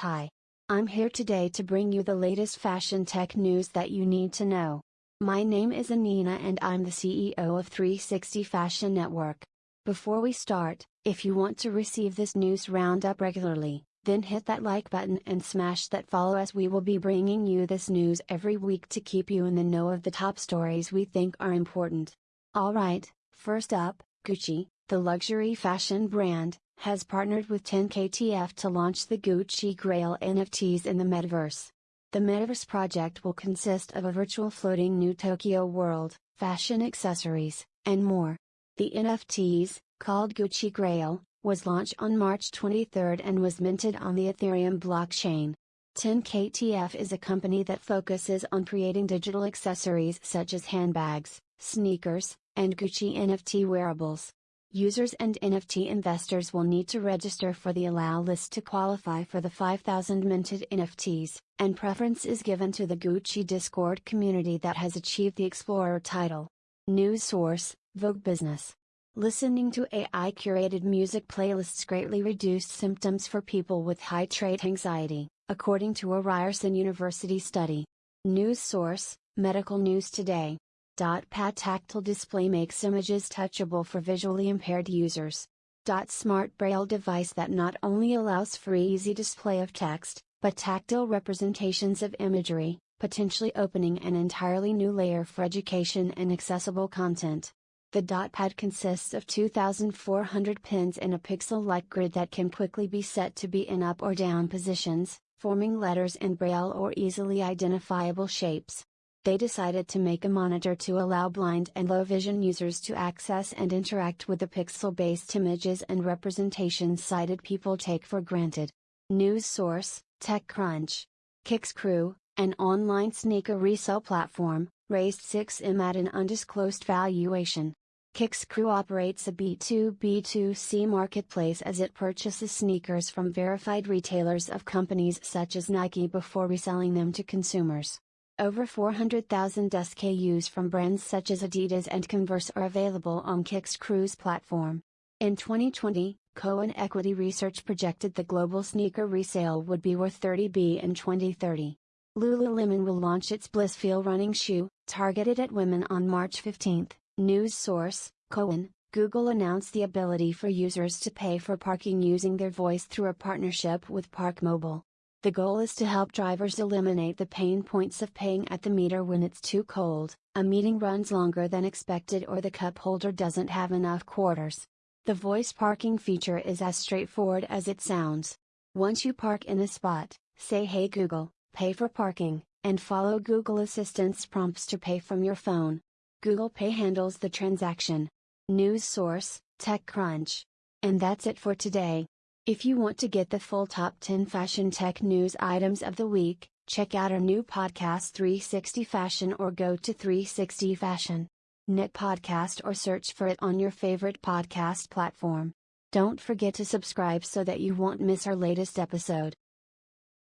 Hi. I'm here today to bring you the latest fashion tech news that you need to know. My name is Anina and I'm the CEO of 360 Fashion Network. Before we start, if you want to receive this news roundup regularly, then hit that like button and smash that follow as we will be bringing you this news every week to keep you in the know of the top stories we think are important. Alright, first up, Gucci, the luxury fashion brand, has partnered with 10KTF to launch the Gucci Grail NFTs in the metaverse. The metaverse project will consist of a virtual floating new Tokyo world, fashion accessories, and more. The NFTs, called Gucci Grail, was launched on March 23 and was minted on the Ethereum blockchain. 10KTF is a company that focuses on creating digital accessories such as handbags, sneakers, and Gucci NFT wearables. Users and NFT investors will need to register for the allow list to qualify for the 5,000 minted NFTs, and preference is given to the Gucci Discord community that has achieved the Explorer title. News source Vogue Business. Listening to AI curated music playlists greatly reduced symptoms for people with high trait anxiety, according to a Ryerson University study. News source Medical News Today. Pad tactile display makes images touchable for visually impaired users. Smart Braille device that not only allows for easy display of text, but tactile representations of imagery, potentially opening an entirely new layer for education and accessible content. The pad consists of 2,400 pins in a pixel-like grid that can quickly be set to be in up or down positions, forming letters in braille or easily identifiable shapes they decided to make a monitor to allow blind and low vision users to access and interact with the pixel based images and representations sighted people take for granted. News source TechCrunch. Kicks Crew, an online sneaker resale platform, raised 6M at an undisclosed valuation. Kicks Crew operates a B2B2C marketplace as it purchases sneakers from verified retailers of companies such as Nike before reselling them to consumers. Over 400,000 SKUs from brands such as Adidas and Converse are available on Kicks Crew's platform. In 2020, Cowen Equity Research projected the global sneaker resale would be worth 30 B in 2030. Lululemon will launch its Blissfeel running shoe, targeted at women on March 15. News source, Cowen, Google announced the ability for users to pay for parking using their voice through a partnership with ParkMobile. The goal is to help drivers eliminate the pain points of paying at the meter when it's too cold, a meeting runs longer than expected, or the cup holder doesn't have enough quarters. The voice parking feature is as straightforward as it sounds. Once you park in a spot, say Hey Google, pay for parking, and follow Google Assistant's prompts to pay from your phone. Google Pay handles the transaction. News source TechCrunch. And that's it for today. If you want to get the full top 10 fashion tech news items of the week, check out our new podcast 360 Fashion or go to 360 Fashion. Knit podcast or search for it on your favorite podcast platform. Don't forget to subscribe so that you won't miss our latest episode.